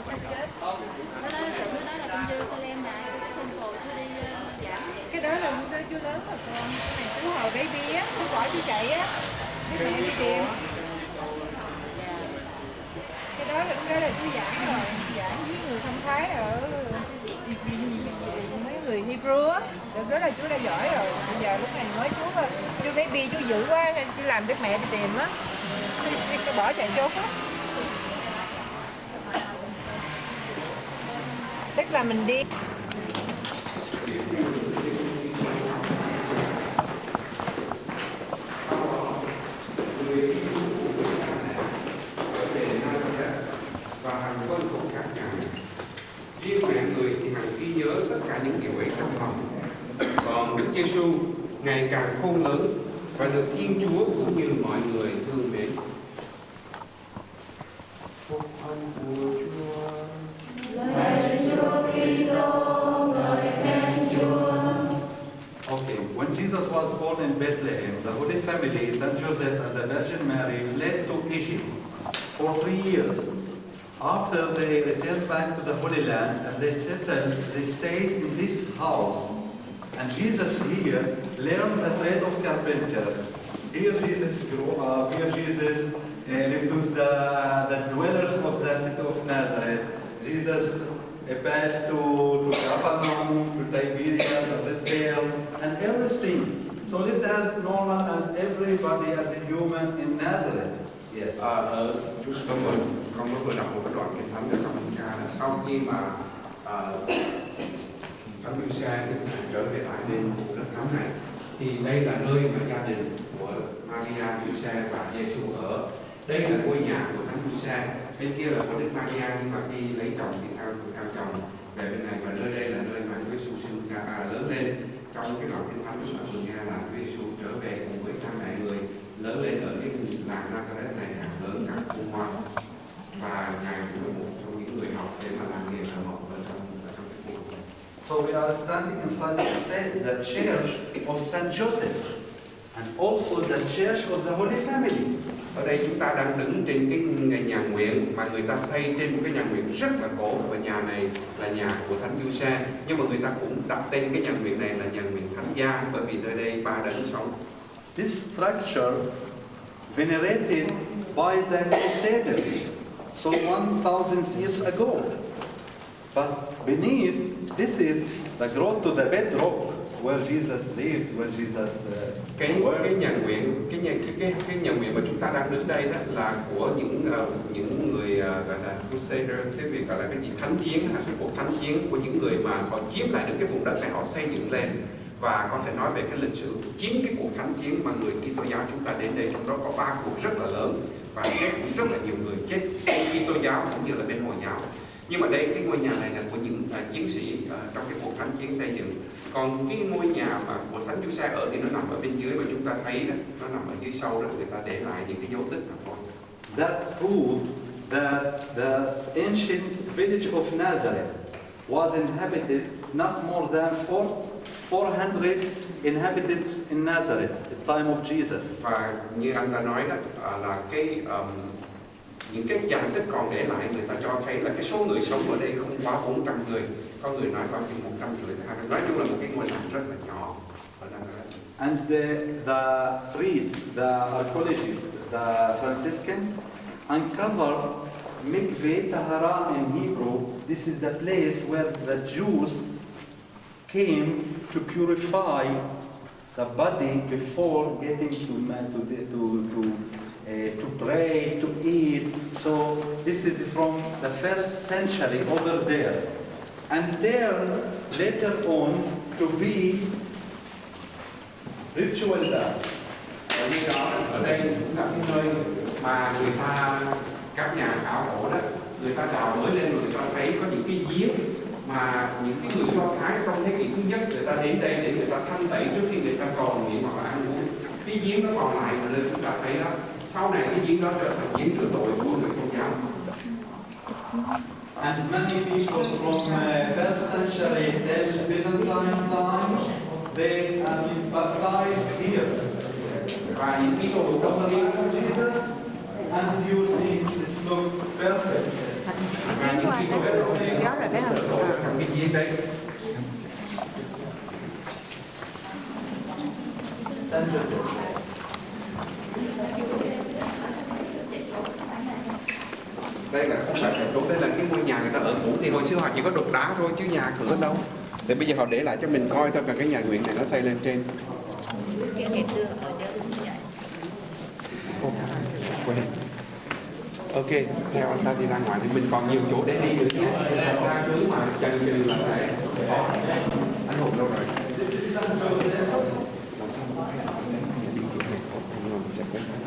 nó nói nó nói là Jerusalem cái tôi đi cái đó là lúc chưa lớn mà con. Cái này chú hồi baby á chú bỏ chú chạy á. Cái mẹ đi tìm cái đó là lúc đó là chú giảng rồi. Giảng với người thông thái ở, mấy người Hebrew á. Được đó là chú đã giỏi rồi. Bây giờ lúc này mới chú chú baby chú dữ quá, nên chú làm biết mẹ đi tìm á. Đi- bỏ chạy trốn á. Là mình đi. Riêng mẹ người thì hằng ghi nhớ tất cả những điều ấy trong lòng còn Đức Giêsu ngày càng khôn lớn và được Thiên Chúa cũng như mọi người thương mến Bethlehem, the Holy Family, then Joseph and the Virgin Mary, fled to Egypt for three years. After they returned back to the Holy Land and they settled, they stayed in this house. And Jesus here learned the trade of carpenter. Here Jesus grew up, here Jesus uh, lived with the, the dwellers of the city of Nazareth. Jesus uh, passed to, to Capernaum, to Tiberias, to Bethlehem, and everything. So lived as normal as everybody, as a human in Nazareth. Yes. À, ở chúng tôi vừa con mới vừa đọc một cái đoạn kinh thánh ở trong cha ca là sau khi mà ờ, thánh Giuse trở về lại bên đất thánh này thì đây là nơi mà gia đình của Maria Giuse và Giêsu ở đây là ngôi nhà của thánh Giuse bên kia là của Đức Maria nhưng mà khi lấy chồng thì theo theo chồng về bên này và nơi đây là nơi mà Chúa Giêsu sinh ra à, lớn lên trong cái đoạn kinh thánh chúng ta vừa nghe là Chúa Giêsu trở về cùng với cha mẹ người, lớn lên ở cái làng Nazareth này càng lớn càng khôn ngoan và ngài cũng là một trong những người học để mà làm nghề thợ mộc ở trong ở trong cái khu vực này. So we are standing inside the sa- the church of Saint Joseph, and also the church of the Holy Family. Ở đây chúng ta đang đứng trên cái nhà nguyện mà người ta xây trên một cái nhà nguyện rất là cổ và nhà này là nhà của Thánh du xe nhưng mà người ta cũng đặt tên cái nhà nguyện này là nhà nguyện Thánh Gia bởi vì nơi đây ba đấng sống. This structure venerated by the Crusaders, so 1,000 years ago. But beneath, this is the grotto, the bedrock where Jesus lived, where Jesus uh, Cái cái worked. nhà nguyện cái nhà cái cái, cái nhà nguyện mà chúng ta đang đứng đây đó là của những ờ, những người ờ, gọi là Crusader. Cái việc gọi là cái gì? Thánh chiến là cái cuộc thánh chiến của những người mà họ chiếm lại được cái vùng đất này họ xây dựng lên. Và con sẽ nói về cái lịch sử chín cái cuộc thánh chiến mà người Kitô giáo chúng ta đến đây trong đó có ba cuộc rất là lớn và chết rất là nhiều người. Chết bên Kitô giáo cũng như là bên Hồi giáo. Nhưng mà đây cái ngôi nhà này là của những à, chiến sĩ à, trong cái cuộc thánh chiến xây dựng còn cái ngôi nhà mà của thánh Chúa Sa ở thì nó nằm ở bên dưới và chúng ta thấy đó nó nằm ở dưới sâu đó người ta để lại những cái dấu tích thật thôi That proved that the ancient village of Nazareth was inhabited not more than four, 400 inhabitants in Nazareth at the time of Jesus. và như anh đã nói đó à, là cái um, những cái tích còn để lại người ta cho thấy là cái số người sống ở đây không quá 400 người có người nói chừng 150 hai nói chung là một cái ngôi làng rất là nhỏ And the, the priests, the archaeologists, the Franciscan, uncovered Mikveh Tahara in Hebrew. This is the place where the Jews came to purify the body before getting to to to to Eh, to pray to eat. So this is from the first century over there, and there later on to be ritual bath. ở đó ở đây cái nơi mà người ta các nhà khảo cổ đó người ta đào mới lên người ta thấy có những cái giếng mà những cái người do thái trong thế kỷ thứ nhất người ta đến đây để người ta thanh tẩy trước khi người ta còn nghiện hoặc là ăn uống cái giếng nó còn lại mà lên chúng ta thấy đó sau này cái đó trở thành rửa tội của người công giáo And many people from uh, first century till Byzantine time, they have been baptized here. và những cái đồ Of công the giáo of Jesus, and you see it look perfect. và những anh đó gió rồi thấy không Cầm cái gì đây? Ta ở cũ thì hồi xưa họ chỉ có đục đá thôi chứ nhà cửa đâu. Thì bây giờ họ để lại cho mình coi thôi còn cái nhà nguyện này nó xây lên trên. Cái ngày xưa ở đây cũng như vậy. Ô, quên. Ok theo anh ta đi ra ngoài thì mình còn nhiều chỗ để đi nữa nhé ra cứ mà chân chừng là phải anh hùng đâu rồi.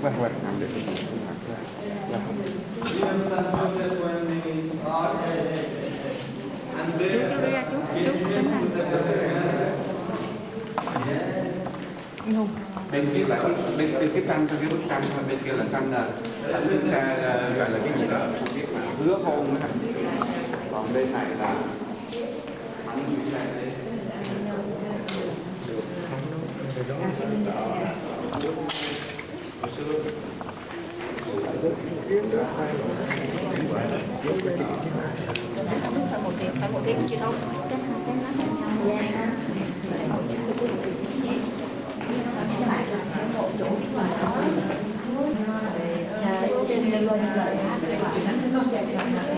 Vâng vâng làm được cái gì cũng làm ra là Chú chú đi ra chú, chú tính này. bên kia là bên bên cái tranh trong cái bức tranh thôi bên kia là tranh là là cái xe gọi là cái gì đó không biết mà hứa hôn đó còn bên này là bắn như xe đấy phải một tiếng, phải một tiếng chị đâu. Chắc hai cái nó khác nhau. Dạ. đâu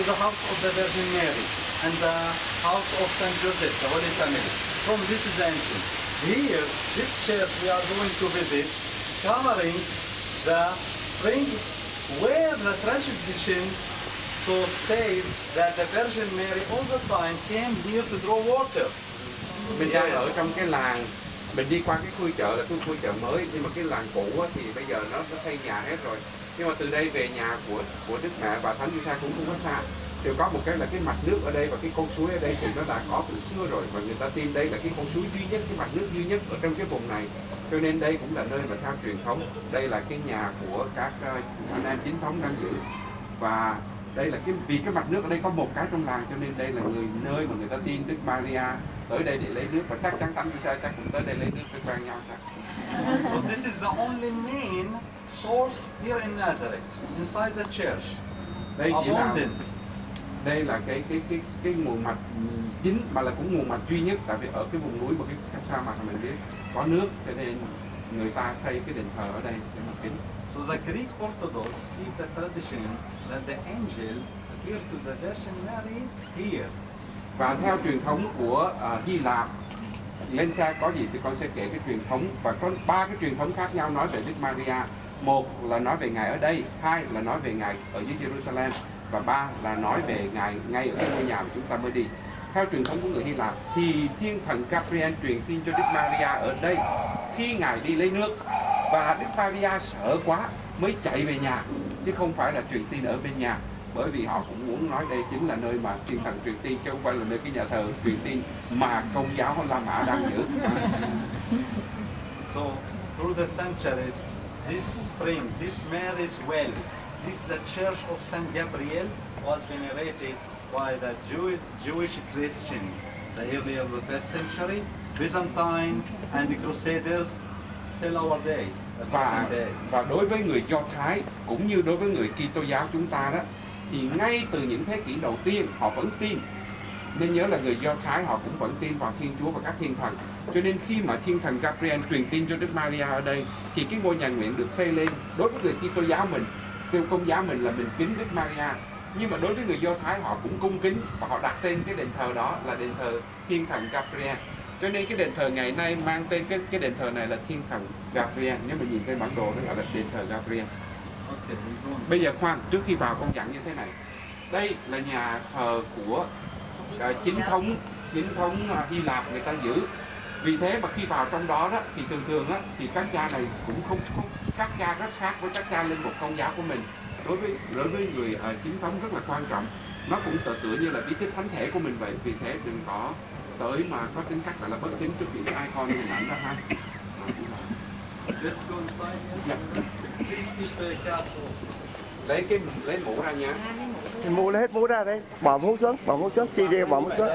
to the house of the Virgin Mary and the house of Saint Joseph, the Holy Family. From this is ancient. Here, this church we are going to visit, covering the spring where the tradition so says that the Virgin Mary all the time came here to draw water. mình đang ở trong cái làng mình đi qua cái khu chợ là cái khu chợ mới nhưng mà cái làng cũ á, thì bây giờ nó nó xây nhà hết rồi. Nhưng mà từ đây về nhà của của đức mẹ và thánh Giuse cũng không có xa. Đều có một cái là cái mặt nước ở đây và cái con suối ở đây thì nó đã có từ xưa rồi và người ta tin đây là cái con suối duy nhất cái mặt nước duy nhất ở trong cái vùng này. Cho nên đây cũng là nơi mà theo truyền thống. Đây là cái nhà của các ờ, anh em chính thống đang giữ. Và đây là cái vì cái mặt nước ở đây có một cái trong làng cho nên đây là người nơi mà người ta tin Đức Maria. Tới đây để lấy nước và chắc chắn Thánh Giuse chắc cũng tới đây lấy nước quen nhau chắc. So this is the only main source here in Nazareth, inside the church. đây chỉ là đây là cái cái cái cái nguồn mạch chính mà là cũng nguồn mạch duy nhất tại vì ở cái vùng núi và cái, cái sa mạc mà mình biết có nước cho nên người ta xây cái đền thờ ở đây để mà kính So the Greek Orthodox keep the tradition that the angel appeared to the Virgin Mary here. và theo truyền thống của uh, Hy Lạp lên xe có gì thì con sẽ kể cái truyền thống. Và có ba cái truyền thống khác nhau nói về Đức Maria. Một là nói về ngài ở đây hai là nói về ngài ở dưới Jerusalem và ba là nói về ngài ngay ở ngôi nhà mà chúng ta mới đi. Theo truyền thống của người Hy Lạp thì thiên thần Gabriel truyền tin cho Đức Maria ở đây khi ngài đi lấy nước. Và Đức Maria sợ quá mới chạy về nhà chứ không phải là truyền tin ở bên nhà. Bởi vì họ cũng muốn nói đây chính là nơi mà thiên thần truyền tin chứ không phải là nơi cái nhà thờ truyền tin mà công giáo La Mã đang giữ. So through the centuries, this spring, this Mary's well, this the church of Saint Gabriel was venerated by the Jew, Jewish Christian, the early of the first century, Byzantine and the Crusaders till our day, và và đối với người Do Thái cũng như đối với người Kitô giáo chúng ta đó, thì ngay từ những thế kỷ đầu tiên họ vẫn tin. Nên nhớ là người Do Thái họ cũng vẫn tin vào Thiên Chúa và các thiên thần. Cho nên khi mà thiên thần Gabriel truyền tin cho Đức Maria ở đây, thì cái ngôi nhà nguyện được xây lên đối với người Kitô giáo mình, theo công giáo mình là mình kính Đức Maria. Nhưng mà đối với người Do Thái họ cũng cung kính và họ đặt tên cái đền thờ đó là đền thờ thiên thần Gabriel cho nên cái đền thờ ngày nay mang tên cái cái đền thờ này là thiên thần Gabriel. Nếu mà nhìn trên bản đồ nó gọi là đền thờ Gabriel. Bây giờ khoan trước khi vào con dặn như thế này. Đây là nhà thờ của à, chính thống chính thống à, Hy Lạp người ta giữ. Vì thế mà khi vào trong đó đó thì thường thường á thì các cha này cũng không, không các cha rất khác với các cha linh mục công giáo của mình. Đối với đối với người à, chính thống rất là quan trọng. Nó cũng tựa tựa như là bí tích thánh thể của mình vậy. Vì thế đừng có tới mà có tính cách gọi là bất kính trước những cái icon hình ảnh đó ha Let's go inside. Dạ. Please keep caps also. lấy cái lấy mũ ra nha Mua lấy hết mũ ra đây, bỏ mũ xuống, bỏ mũ xuống, chi chi bỏ mũ xuống.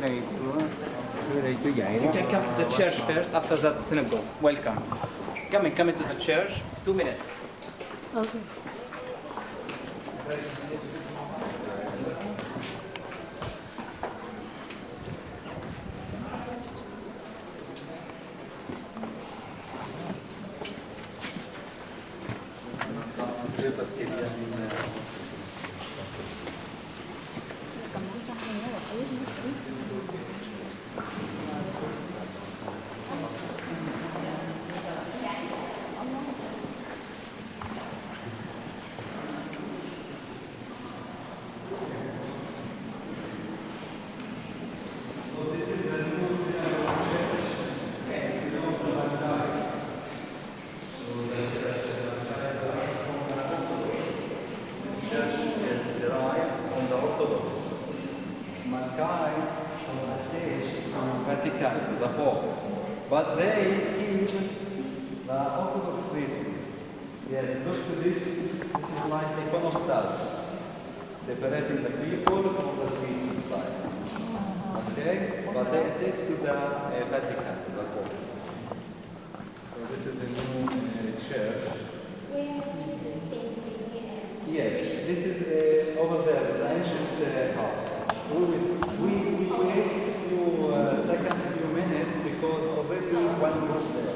Chúa tới đây tới đây Chúa You can come to the church first, after that synagogue. Welcome. Come and come into the church. Two minutes. parce qu'il y a une, euh, church is derived from the Orthodox. Mankind from attached to Vatican, the Pope. But they keep the Orthodox rhythm. Yes, look to this. This is like iconostas, separating the people from the priest inside. Okay? But they attach to the uh, Vatican, to the Pope. So this is a new uh, church. Yes, this is over there, the ancient uh, house. We, we, wait a few uh, seconds, few minutes, because already one was there.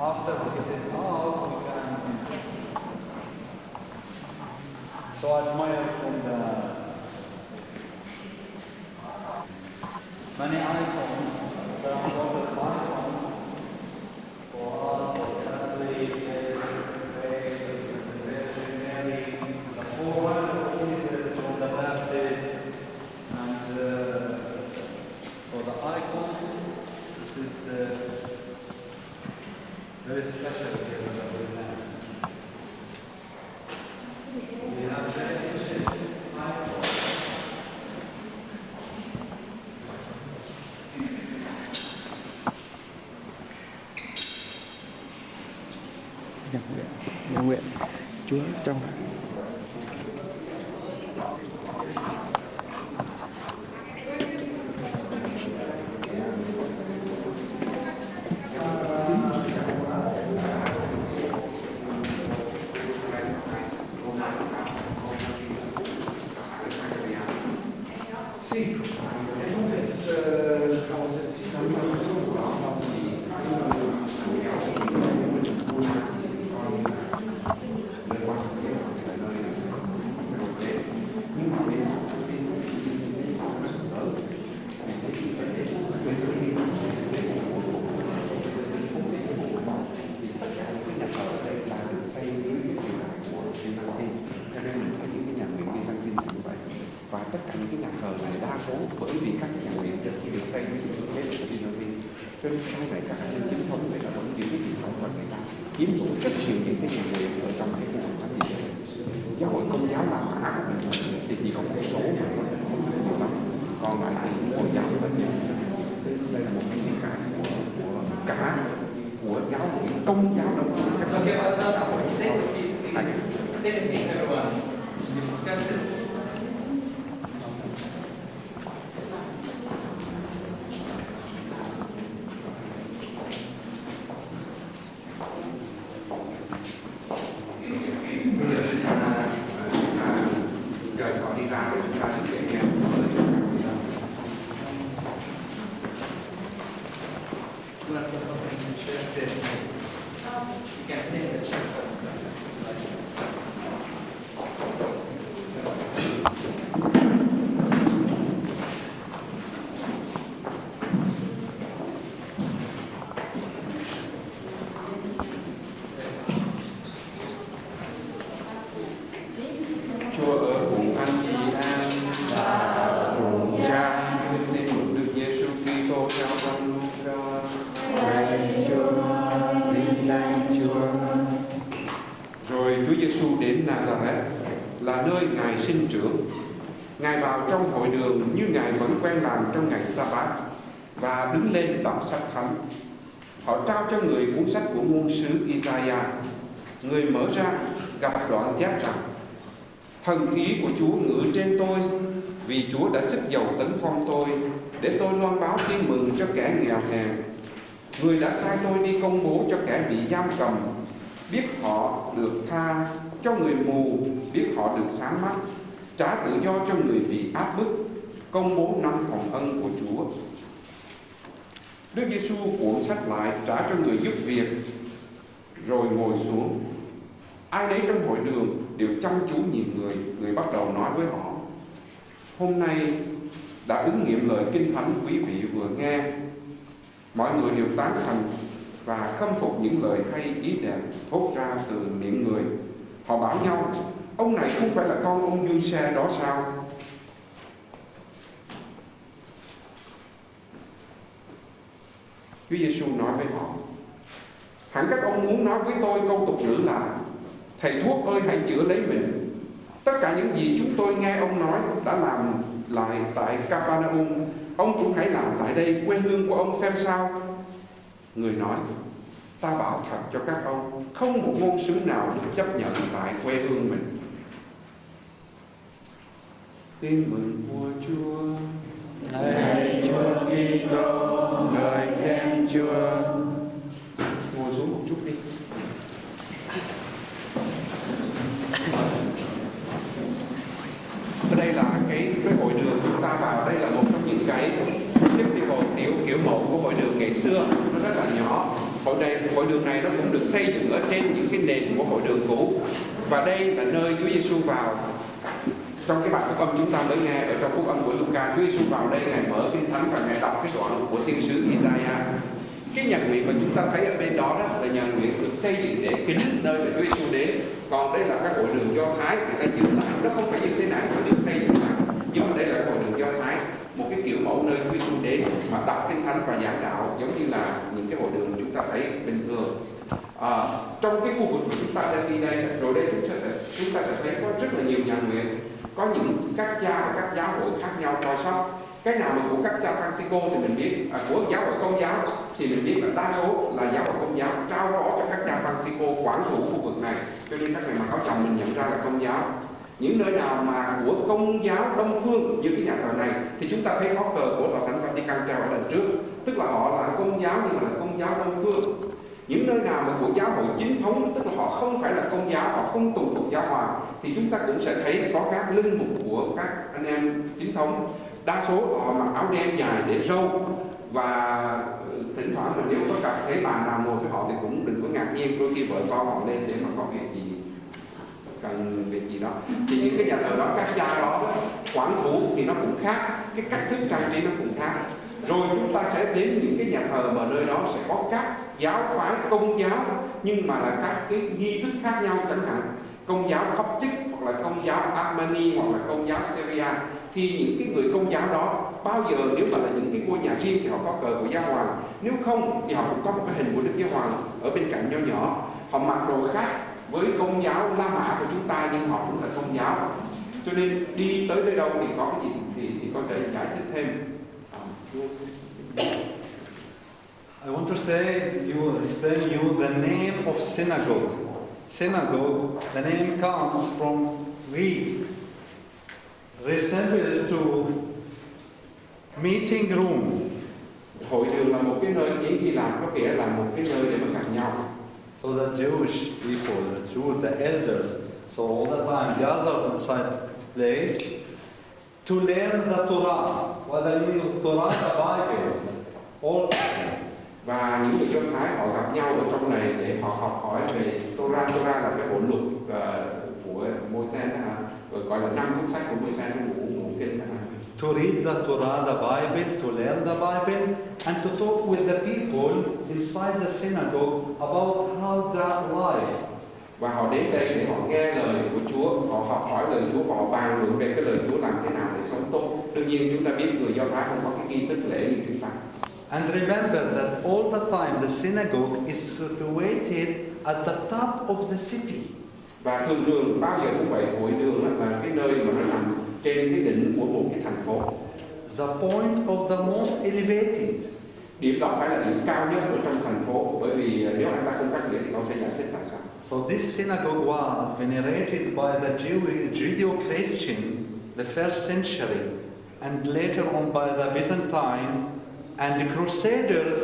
After it is out, we can. So I admire from the many icons, Nhân nguyện, nhân nguyện Chúa trong đó. Tất cả những cái nhà thờ này đa số bởi vì các nhà nguyện trước khi được xây với những cái của Byzantine cho nên sau này các nhân chính thống người ta vẫn giữ cái truyền thống và người ta chiếm hữu rất nhiều những cái nhà nguyện ở trong cái khu vực thánh địa giáo hội công giáo La Mã thì chỉ có một số mà thôi không nhiều lắm còn lại thì hồi giáo là nhiều đây là một cái niên đại của, của cả của giáo hội công giáo up? Take a seat, please. Take a seat, everyone. You can sit. bây giờ chúng ta ờ, chúng ta rời khỏi đi ra để chúng ta thực hiện nghe lời Chúa các vị dân. You want to put something in the chair? There. You can stay in the chair. Chúa ở cùng anh chị em và cùng cha trên tên của Đức Giêsu Kitô theo con Luca. Lạy Chúa, vinh danh Chúa. Rồi Chúa Giêsu đến Nazareth là nơi Ngài sinh trưởng. Ngài vào trong hội đường như Ngài vẫn quen làm trong ngày sa và đứng lên đọc sách thánh. Họ trao cho người cuốn sách của ngôn sứ Isaiah. Người mở ra gặp đoạn chép rằng Thần khí của Chúa ngự trên tôi vì Chúa đã sức dầu tấn phong tôi để tôi loan báo tin mừng cho kẻ nghèo hèn. Người đã sai tôi đi công bố cho kẻ bị giam cầm, biết họ được tha cho người mù, biết họ được sáng mắt, trả tự do cho người bị áp bức, công bố năm hồng ân của Chúa. Đức Giêsu cuộn sách lại trả cho người giúp việc, rồi ngồi xuống. Ai nấy trong hội đường đều chăm chú nhìn người, người bắt đầu nói với họ. Hôm nay đã ứng nghiệm lời kinh thánh quý vị vừa nghe. Mọi người đều tán thành và khâm phục những lời hay ý đẹp thốt ra từ miệng người. Họ bảo nhau, ông này không phải là con ông Du-xe đó sao? Chúa Giêsu nói với họ, hẳn các ông muốn nói với tôi câu tục ngữ là Thầy thuốc ơi hãy chữa lấy mình. Tất cả những gì chúng tôi nghe ông nói đã làm lại tại Capernaum, ông cũng hãy làm tại đây quê hương của ông xem sao. Người nói, ta bảo thật cho các ông, không một ngôn sứ nào được chấp nhận tại quê hương mình. Tin mừng vua Chúa. Lạy Chúa Kitô, lời khen Chúa. Ngồi xuống một chút đi. Ở đây là cái cái hội đường chúng ta vào đây là một trong những cái typical tiểu kiểu mẫu của hội đường ngày xưa. Nó rất là nhỏ. Hội này hội đường này nó cũng được xây dựng ở trên những cái nền của hội đường cũ. Và đây là nơi Chúa Giêsu vào. Trong cái bài phúc âm chúng ta mới nghe ở trong phúc âm của Luca Chúa Giêsu vào đây ngài mở kinh thánh và ngài đọc cái đoạn của tiên sứ Isaiah. Cái nhà nguyện mà chúng ta thấy ở bên đó, đó là nhà nguyện được xây dựng để kính nơi mà Chúa Giêsu đến. Còn đây là các hội đường do thái người ta giữ lại. Nó không phải như thế này mà được xây dựng lại nhưng mà đây là hội đường do thái một cái kiểu mẫu nơi Chúa Giêsu đến mà đọc kinh thánh và giảng đạo giống như là những cái hội đường chúng ta thấy bình thường. À, trong cái khu vực mà chúng ta đang đi đây rồi đây chúng ta sẽ chúng ta sẽ thấy có rất là nhiều nhà nguyện có những các cha và các giáo hội khác nhau coi sóc. Cái nào mà của các cha Francisco thì mình biết à, của giáo hội công giáo thì mình biết là đa số là giáo hội công giáo trao phó cho các cha Francisco quản thủ khu vực này. Cho nên các ngày mà áo chồng mình nhận ra là công giáo những nơi nào mà của công giáo đông phương như cái nhà thờ này, thì chúng ta thấy có cờ của tòa thánh Vatican treo ở lần trước. Tức là họ là công giáo nhưng mà là công giáo đông phương. Những nơi nào mà của giáo hội chính thống, tức là họ không phải là công giáo, họ không tù thuộc giáo hoàng, thì chúng ta cũng sẽ thấy có các linh mục của các anh em chính thống. Đa số họ mặc áo đen dài để râu. Và ừ, thỉnh thoảng mà nếu có cặp thấy bà nào ngồi với họ thì cũng đừng có ngạc nhiên, đôi khi vợ con họ lên để mà có việc gì cần việc gì đó. Thì những cái nhà thờ đó, các cha đó quản thủ thì nó cũng khác, cái cách thức trang trí nó cũng khác. Rồi chúng ta sẽ đến những cái nhà thờ mà nơi đó sẽ có các giáo phái, công giáo, nhưng mà là các cái nghi thức khác nhau chẳng hạn. Công giáo Coptic, hoặc là công giáo Armani, hoặc là công giáo Syria. Thì những cái người công giáo đó, bao giờ nếu mà là những cái ngôi nhà riêng thì họ có cờ của giáo hoàng. Nếu không thì họ cũng có một cái hình của đức giáo hoàng ở bên cạnh nho nhỏ. Họ mặc đồ khác với công giáo La Mã của chúng ta nhưng họ cũng là công giáo cho nên đi tới nơi đâu thì có cái gì thì, thì con sẽ giải thích thêm I want to say you explain you the name of synagogue. Synagogue, the name comes from Greek, resemble to meeting room. hội đường là một cái nơi tiếng Hy Lạp có nghĩa là một cái nơi để mà gặp nhau So the Jewish people, the Jew, the elders, so all the time gathered inside place to learn the Torah. What the meaning of Torah, the Bible. All và những người Do Thái họ gặp nhau ở trong này để họ học hỏi về Torah Torah là cái bộ luật uh, của Môi-se rồi à, gọi là năm cuốn sách của Môi-se nó ngủ kinh Uh to read the Torah, the Bible, to learn the Bible, and to talk with the people inside the synagogue about how their life. và họ đến đây để họ nghe lời của Chúa họ học hỏi lời Chúa và họ bàn luận về cái lời Chúa làm thế nào để sống tốt đương nhiên chúng ta biết người Do Thái không có cái nghi thức lễ như chúng ta And remember that all the time the synagogue is situated at the top of the city. và thường thường bao giờ cũng vậy hội đường là cái nơi mà nó nằm trên cái đỉnh của một cái thành phố The point of the most elevated. điểm đó phải là điểm cao nhất ở trong thành phố bởi vì nếu anh ta không cắt nghĩa thì con sẽ giải thích tại sao So this synagogue was venerated by the Jew- Judeo-Christian the first century, and later on by the Byzantine, and the Crusaders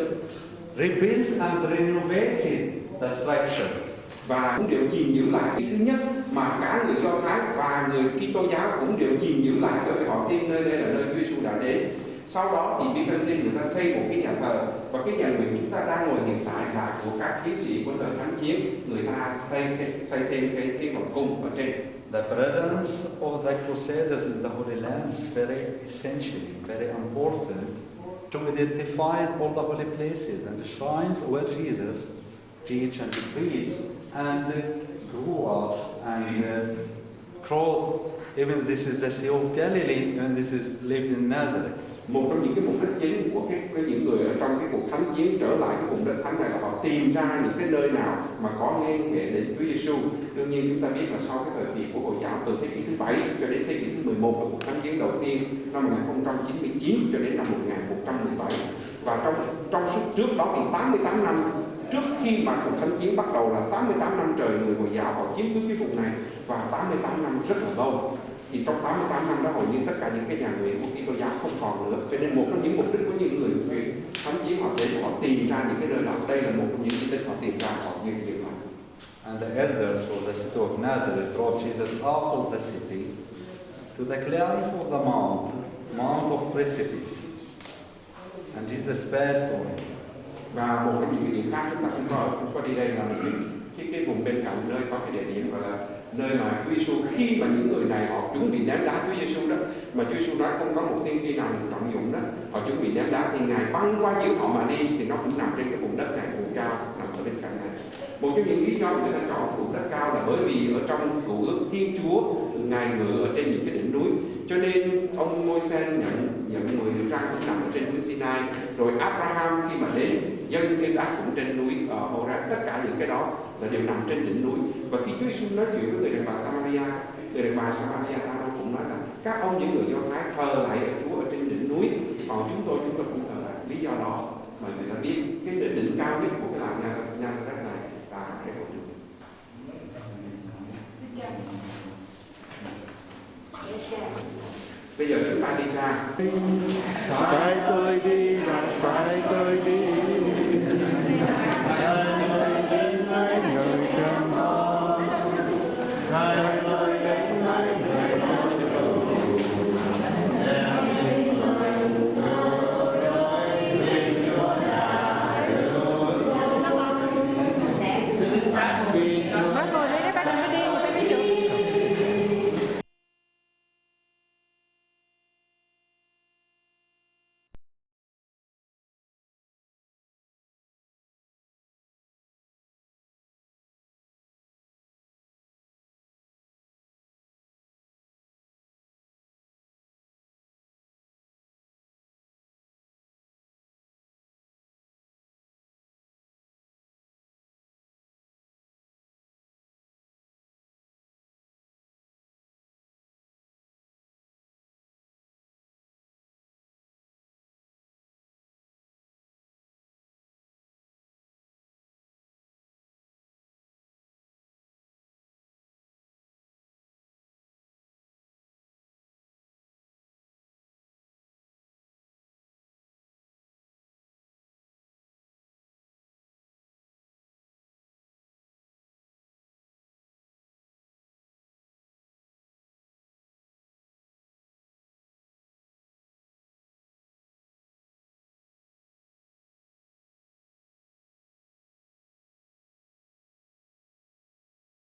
rebuilt and renovated the structure. Và cũng đều gìn giữ lại cái thứ nhất mà cả người Do Thái và người Kitô giáo cũng đều gìn giữ lại bởi vì họ. Tin nơi đây là nơi Chúa Giêsu đã đến. Sau đó thì Byzantine người ta xây một cái nhà thờ. Và cái nhà nguyện chúng ta đang ngồi hiện tại là của các chiến sĩ của thời kháng chiến. Người ta xây cái, xây thêm cái cái vòng cung ở trên. The presence of the Crusaders in the Holy Land is very essential, very important to identify all the holy places and the shrines where Jesus teach and preached and grew up and uh, uh crossed. Even this is the Sea of Galilee, and this is lived in Nazareth. một trong những cái mục đích chính của cái, cái những người ở trong cái cuộc thánh chiến trở lại cái vùng đất thánh này là họ tìm ra những cái nơi nào mà có liên hệ đến Chúa Giêsu. Đương nhiên chúng ta biết là sau cái thời kỳ của Hồi giáo từ thế kỷ thứ bảy cho đến thế kỷ thứ 11 là cuộc thánh chiến đầu tiên năm 1099 cho đến năm 1117 và trong trong suốt trước đó thì 88 năm trước khi mà cuộc thánh chiến bắt đầu là 88 năm trời người Hồi giáo họ chiếm cứ cái vùng này và 88 năm rất là lâu thì trong 88 năm đó hầu như tất cả những cái nhà nguyện của Kitô giáo không còn nữa cho nên một trong những mục đích của những người nguyện thánh chiến họ đến họ tìm ra những cái nơi đó đây là một trong những cái đích họ tìm ra họ như vậy mà And the elders of the city of Nazareth brought Jesus out of the city to the cliff of the mount, Mount of Precipice. And Jesus passed on và một cái những cái điểm khác chúng ta cũng có cũng có đi đây là một cái cái, cái vùng bên cạnh nơi có cái địa điểm gọi là nơi mà Chúa Giêsu khi mà những người này họ chuẩn bị ném đá Chúa Giêsu đó mà Chúa Giêsu nói không có một tiên tri nào được trọng dụng đó họ chuẩn bị ném đá thì ngài băng qua giữa họ mà đi thì nó cũng nằm trên cái vùng đất này vùng cao nằm ở bên cạnh này. Một trong những lý do người ta chọn vùng đất cao là bởi vì ở trong cựu ước Thiên Chúa ngài ngự ở trên những cái đỉnh núi. Cho nên ông Môi-se nhận nhận người được ra cũng nằm ở trên núi Sinai. Rồi Abraham khi mà đến dân Isaac cũng trên núi ở Hora tất cả những cái đó là đều nằm trên đỉnh núi. Và khi Chúa Giêsu nói chuyện với người đàn bà Samaria người đàn bà Samaria ta cũng nói là các ông những người Do Thái thờ lại ở Chúa ở trên đỉnh núi. Còn chúng tôi chúng tôi cũng thờ lại. Lý do đó mà người ta biết cái đỉnh, đỉnh cao nhất của cái làng nhà nhà đất này là cái hội trường. Bây giờ chúng ta đi ra. Sai